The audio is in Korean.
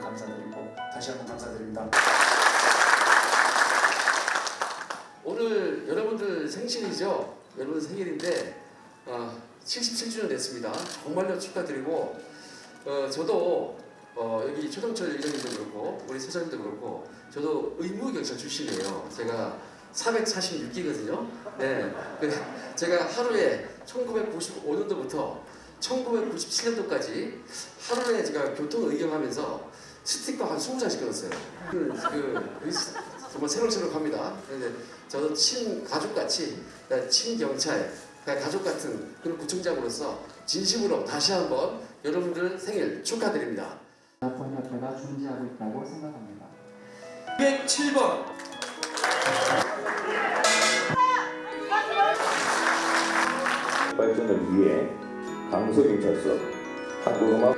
감사드리고 다시 한번 감사드립니다. 오늘 여러분들 생신이죠? 여러분 생일인데 어, 77주년 됐습니다. 정말로 축하드리고 어, 저도 어, 여기 최동철 의장님도 그렇고 우리 사장님도 그렇고 저도 의무경찰 출신이에요. 제가 446기거든요. 네, 제가 하루에 1995년도부터 1997년도까지 하루에 제가 교통 의경하면서 스티커 한 20장씩 끊었어요. 그, 그, 정말 새록새록합니다. 근데 저도 친 가족같이 친 경찰 가족 같은 그런 구청장으로서 진심으로 다시 한번 여러분들 생일 축하드립니다. 번역회가 존재하고 있다고 생각합니다. 107번 발전을 위해 강서경찰서. 한국음악